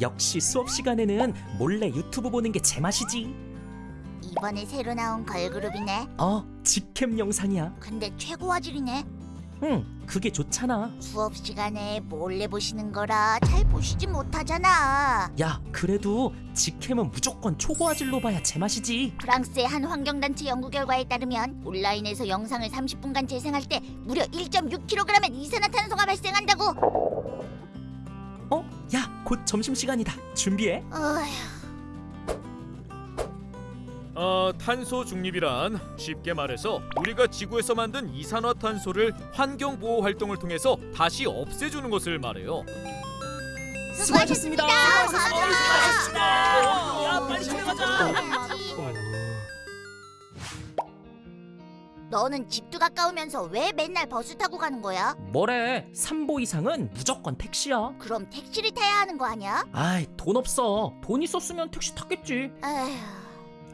역시 수업 시간에는 몰래 유튜브 보는 게 제맛이지. 이번에 새로 나온 걸그룹이네. 어, 직캠 영상이야. 근데 최고 화질이네. 응, 그게 좋잖아. 수업 시간에 몰래 보시는 거라 잘 보시지 못하잖아. 야, 그래도 직캠은 무조건 초고화질로 봐야 제맛이지. 프랑스의 한 환경단체 연구 결과에 따르면 온라인에서 영상을 30분간 재생할 때 무려 1.6kg의 이산화탄소가 발생한다고. 곧 점심시간이다. 준비해. 어휴, 어, 탄소 중립이란 쉽게 말해서 우리가 지구에서 만든 이산화탄소를 환경 보호 활동을 통해서 다시 없애주는 것을 말해요. 수고하셨습니다. 수고하셨습니다. 야, 빨리 집에 가자. 너는 집도 가까우면서 왜 맨날 버스 타고 가는 거야? 뭐래? 3보 이상은 무조건 택시야. 그럼 택시를 타야 하는 거 아니야? 아이, 돈 없어. 돈 있었으면 택시 탔겠지. 에휴,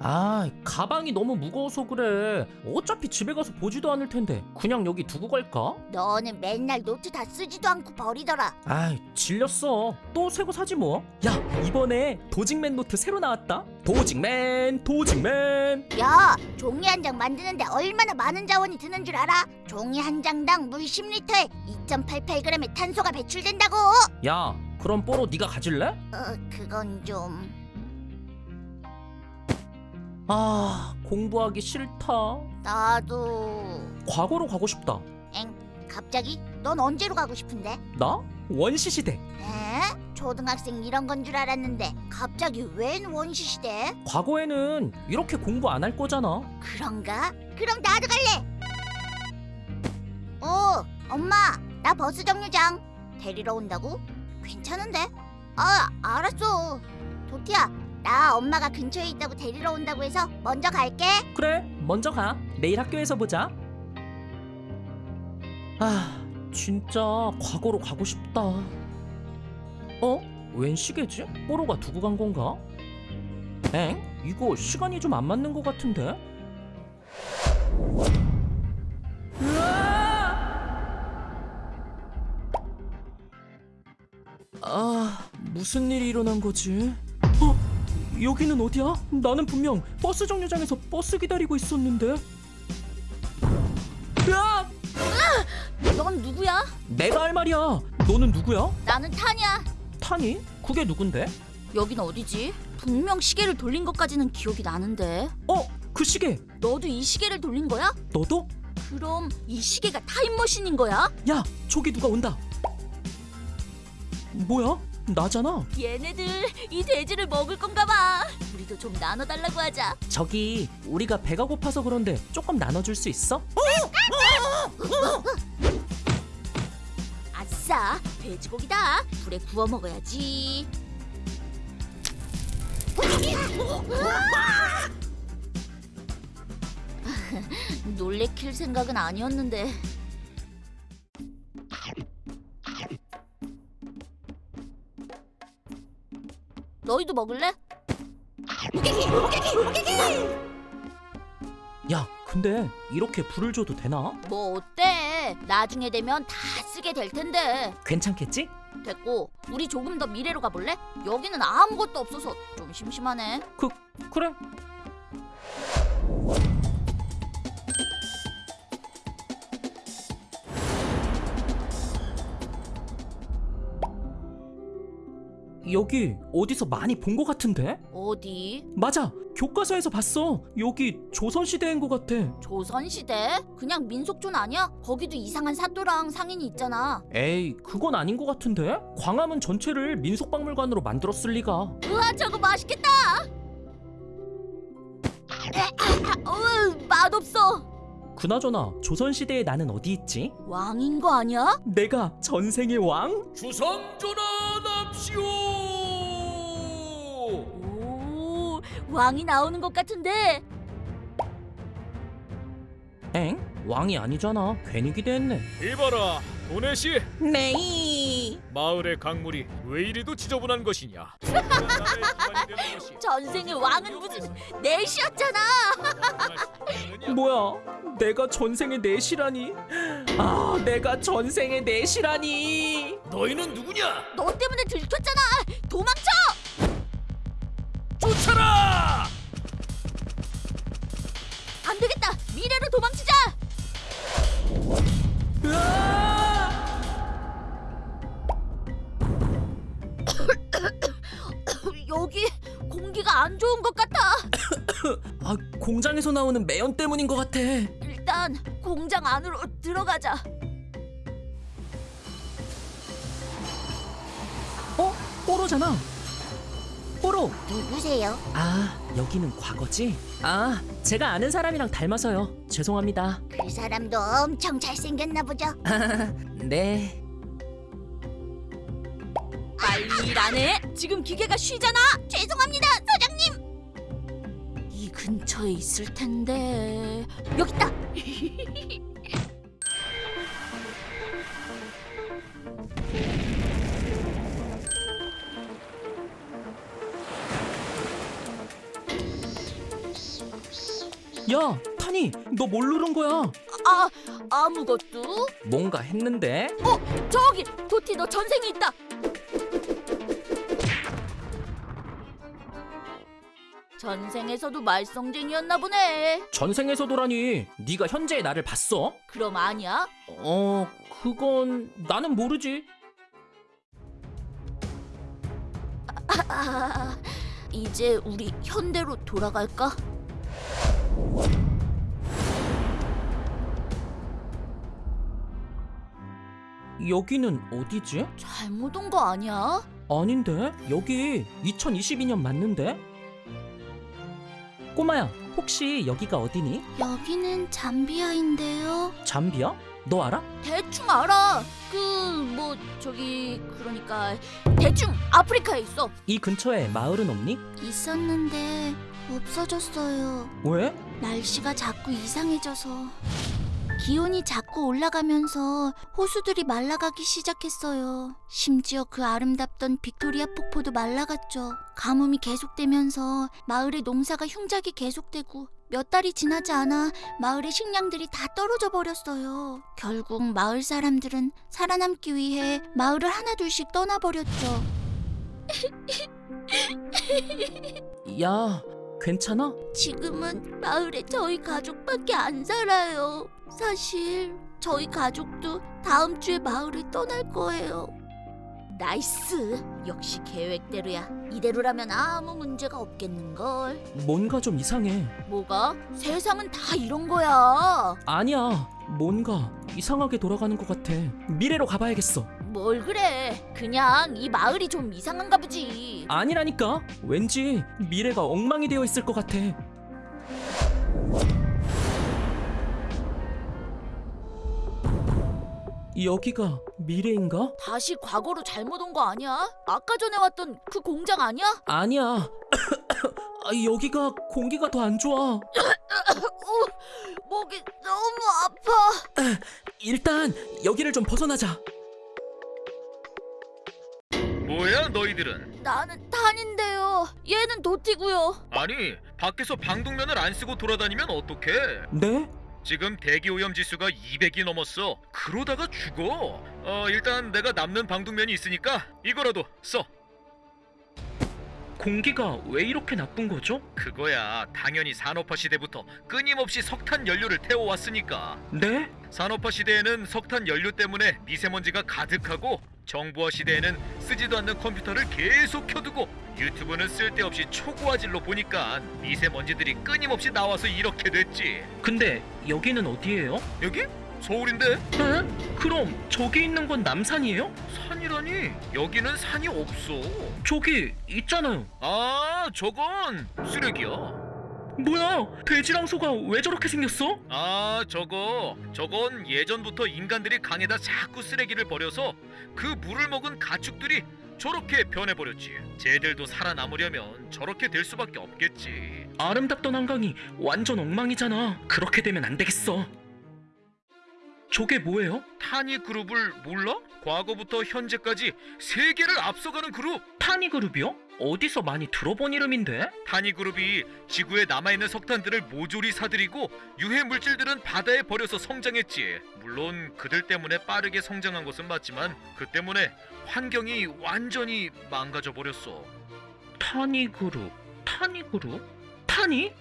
아, 가방이 너무 무거워서 그래. 어차피 집에 가서 보지도 않을 텐데. 그냥 여기 두고 갈까? 너는 맨날 노트 다 쓰지도 않고 버리더라. 아이, 질렸어. 또 새거 사지 뭐. 야, 이번에 도직맨 노트 새로 나왔다. 도직맨, 도직맨. 야, 종이 한 장 만드는데 얼마나 많은 자원이 드는 줄 알아? 종이 한 장당 물 10리터에 2.88g의 탄소가 배출된다고. 야, 그럼 뽀로 네가 가질래? 어, 그건 좀 아, 공부하기 싫다. 나도. 과거로 가고 싶다. 엥? 갑자기? 넌 언제로 가고 싶은데? 나? 원시 시대. 에? 초등학생 이런 건 줄 알았는데 갑자기 웬 원시 시대? 과거에는 이렇게 공부 안 할 거잖아. 그런가? 그럼 나도 갈래. 어, 엄마, 나 버스 정류장 데리러 온다고? 괜찮은데? 아, 알았어. 도티야, 나 엄마가 근처에 있다고 데리러 온다고 해서 먼저 갈게. 그래, 먼저 가. 내일 학교에서 보자. 아, 진짜 과거로 가고 싶다. 어? 웬 시계지? 뽀로가 두고 간 건가? 엥? 이거 시간이 좀 안 맞는 것 같은데? 아, 무슨 일이 일어난 거지? 어? 여기는 어디야? 나는 분명 버스 정류장에서 버스 기다리고 있었는데. 야! 넌 누구야? 내가 할 말이야. 너는 누구야? 나는 타냐. 타니? 그게 누군데? 여긴 어디지? 분명 시계를 돌린 것까지는 기억이 나는데. 어, 그 시계. 너도 이 시계를 돌린 거야? 너도? 그럼 이 시계가 타임머신인 거야? 야, 저기 누가 온다. 뭐야? 나잖아. 얘네들 이 돼지를 먹을 건가 봐. 우리도 좀 나눠달라고 하자. 저기 우리가 배가 고파서 그런데 조금 나눠줄 수 있어? 아싸, 돼지고기다. 불에 구워 먹어야지. 놀래킬 생각은 아니었는데. 너희도 먹을래? 야, 근데 이렇게 불을 줘도 되나? 뭐 어때? 나중에 되면 다 쓰게 될 텐데. 괜찮겠지? 됐고, 우리 조금 더 미래로 가볼래? 여기는 아무것도 없어서 좀 심심하네. 그 그래. 여기 어디서 많이 본 것 같은데? 어디? 맞아, 교과서에서 봤어. 여기 조선 시대인 것 같아. 조선시대? 그냥 민속촌 아니야? 거기도 이상한 사또랑 상인이 있잖아. 에이, 그건 아닌 것 같은데? 광화문 전체를 민속박물관으로 만들었을 리가. 우와, 저거 맛있겠다! 어우, 맛없어! 그나저나 조선 시대에 나는 어디 있지? 왕인 거 아니야? 내가 전생의 왕? 주상전환합시오. 오, 왕이 나오는 것 같은데? 엥? 왕이 아니잖아. 괜히 기대했네. 이봐라, 도네시. 네. 마을의 강물이 왜 이리도 지저분한 것이냐? 전생의 왕은 무슨 내시였잖아. 뭐야? 내가 전생의 내시라니? 아, 내가 전생의 내시라니? 너희는 누구냐? 너 때문에 들켰잖아. 도망쳐. 쫓아라! 안 되겠다. 미래로 도망치자. 공장에서 나오는 매연 때문인 것 같아. 일단 공장 안으로 들어가자. 어? 뽀로잖아. 뽀로. 누구세요? 아, 여기는 과거지? 아, 제가 아는 사람이랑 닮아서요. 죄송합니다. 그 사람도 엄청 잘생겼나 보죠. 네. 빨리 일하네. 지금 기계가 쉬잖아. 죄송합니다. 이 근처에 있을 텐데. 여기 있다. 야, 타니, 너 뭘 누른 거야? 아, 아무것도? 뭔가 했는데? 어, 저기 도티 너 전생이 있다. 전생에서도 말썽쟁이였나 보네. 전생에서도라니. 네가 현재의 나를 봤어? 그럼 아니야? 어, 그건 나는 모르지. 아, 이제 우리 현대로 돌아갈까? 여기는 어디지? 잘못 온 거 아니야? 아닌데? 여기 2022년 맞는데? 꼬마야, 혹시 여기가 어디니? 여기는 잠비아인데요. 잠비아? 너 알아? 대충 알아. 그 뭐 저기 그러니까 대충 아프리카에 있어. 이 근처에 마을은 없니? 있었는데 없어졌어요. 왜? 날씨가 자꾸 이상해져서 기온이 자꾸 올라가면서 호수들이 말라가기 시작했어요. 심지어 그 아름답던 빅토리아 폭포도 말라갔죠. 가뭄이 계속되면서 마을의 농사가 흉작이 계속되고 몇 달이 지나지 않아 마을의 식량들이 다 떨어져 버렸어요. 결국 마을 사람들은 살아남기 위해 마을을 하나둘씩 떠나버렸죠. 야, 괜찮아? 지금은 마을에 저희 가족밖에 안 살아요. 사실 저희 가족도 다음 주에 마을을 떠날 거예요. nice. 역시 계획대로야. 이대로라면 아무 문제가 없겠는걸. 뭔가 좀 이상해. 뭐가? 세상은 다 이런 거야. 아니야, 뭔가 이상하게 돌아가는 것 같아. 미래로 가봐야겠어. 뭘 그래. 그냥 이 마을이 좀 이상한가 보지. 아니라니까. 왠지 미래가 엉망이 되어 있을 것 같아. 여기가 미래인가? 다시 과거로 잘못 온 거 아니야? 아까 전에 왔던 그 공장 아니야? 아니야. 아, 여기가 공기가 더 안 좋아. 어, 목이 너무 아파. 일단 여기를 좀 벗어나자. 뭐야 너희들은? 나는 탄인데요. 얘는 도티고요. 아니 밖에서 방독면을 안 쓰고 돌아다니면 어떡해? 네? 지금 대기 오염 지수가 200이 넘었어. 그러다가 죽어. 어 일단 내가 남는 방독면이 있으니까 이거라도 써. 공기가 왜 이렇게 나쁜 거죠? 그거야 당연히 산업화 시대부터 끊임없이 석탄 연료를 태워왔으니까. 네? 산업화 시대에는 석탄 연료 때문에 미세먼지가 가득하고 정보화 시대에는 쓰지도 않는 컴퓨터를 계속 켜두고 유튜브는 쓸데없이 초고화질로 보니까 미세먼지들이 끊임없이 나와서 이렇게 됐지. 근데 여기는 어디예요? 여기? 서울인데 에? 그럼 저기 있는 건 남산이에요? 산이라니 여기는 산이 없어. 저기 있잖아요. 아 저건 쓰레기야. 뭐야? 돼지랑 소가 왜 저렇게 생겼어? 아 저거 저건 예전부터 인간들이 강에다 자꾸 쓰레기를 버려서 그 물을 먹은 가축들이 저렇게 변해버렸지 쟤들도 살아남으려면 저렇게 될 수밖에 없겠지 아름답던 한강이 완전 엉망이잖아. 그렇게 되면 안 되겠어. 저게 뭐예요? 타니 그룹을 몰라? 과거부터 현재까지 세계를 앞서가는 그룹 타니 그룹이요? 어디서 많이 들어본 이름인데? 타니 그룹이 지구에 남아있는 석탄들을 모조리 사들이고 유해 물질들은 바다에 버려서 성장했지 물론 그들 때문에 빠르게 성장한 것은 맞지만 그 때문에 환경이 완전히 망가져 버렸어 타니 그룹, 타니 그룹, 타니?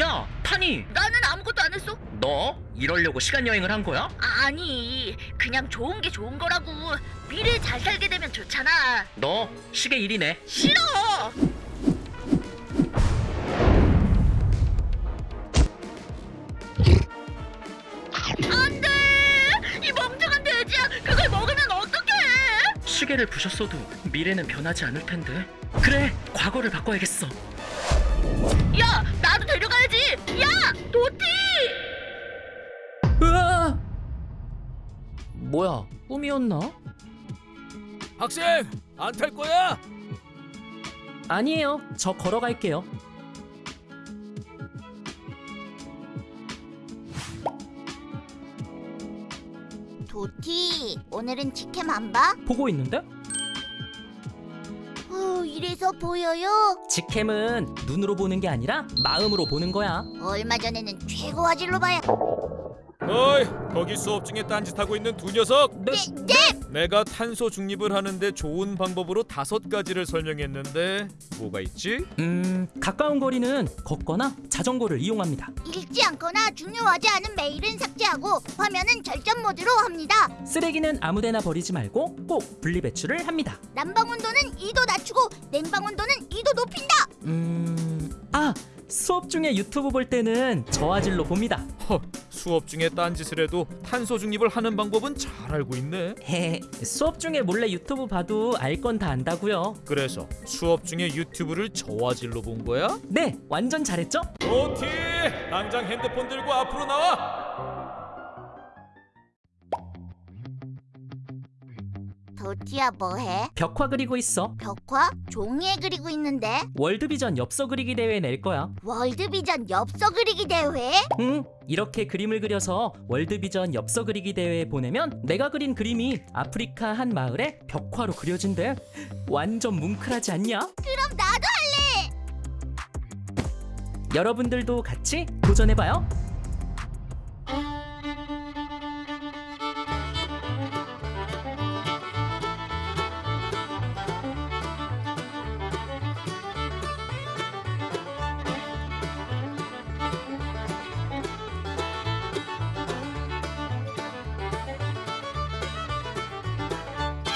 야, 타니, 나는 아무것도 안 했어. 너 이러려고 시간 여행을 한 거야? 아니, 그냥 좋은 게 좋은 거라고. 미래 잘 살게 되면 좋잖아. 너 시계 1이네. 싫어. 안 돼! 이 멍청한 돼지야! 그걸 먹으면 어떡해! 시계를 부셨어도 미래는 변하지 않을 텐데. 그래, 과거를 바꿔야겠어. 야, 뭐야, 꿈이었나? 학생 안 탈 거야? 아니에요. 저 걸어갈게요. 도티, 오늘은 직캠 안 봐? 보고 있는데? 어, 이래서 보여요? 직캠은 눈으로 보는 게 아니라 마음으로 보는 거야. 얼마 전에는 최고 화질로 봐야. 어이 거기 수업 중에 딴짓하고 있는 두 녀석 네, 네! 내가 탄소 중립을 하는데 좋은 방법으로 다섯 가지를 설명했는데 뭐가 있지? 음, 가까운 거리는 걷거나 자전거를 이용합니다. 읽지 않거나 중요하지 않은 메일은 삭제하고 화면은 절전 모드로 합니다. 쓰레기는 아무데나 버리지 말고 꼭 분리배출을 합니다. 난방 온도는 2도 낮추고 냉방 온도는 2도 높인다. 음, 아, 수업 중에 유튜브 볼 때는 저화질로 봅니다. 허 수업 중에 딴짓을 해도 탄소 중립을 하는 방법은 잘 알고 있네 헤, 수업 중에 몰래 유튜브 봐도 알 건 다 안다고요. 그래서 수업 중에 유튜브를 저화질로 본 거야? 네, 완전 잘했죠? 도티 당장 핸드폰 들고 앞으로 나와 도티야 뭐해? 벽화 그리고 있어. 벽화? 종이에 그리고 있는데 월드비전 엽서 그리기 대회 낼 거야. 월드비전 엽서 그리기 대회? 응, 이렇게 그림을 그려서 월드비전 엽서 그리기 대회에 보내면 내가 그린 그림이 아프리카 한 마을에 벽화로 그려진대. 완전 뭉클하지 않냐? 그럼 나도 할래. 여러분들도 같이 도전해봐요.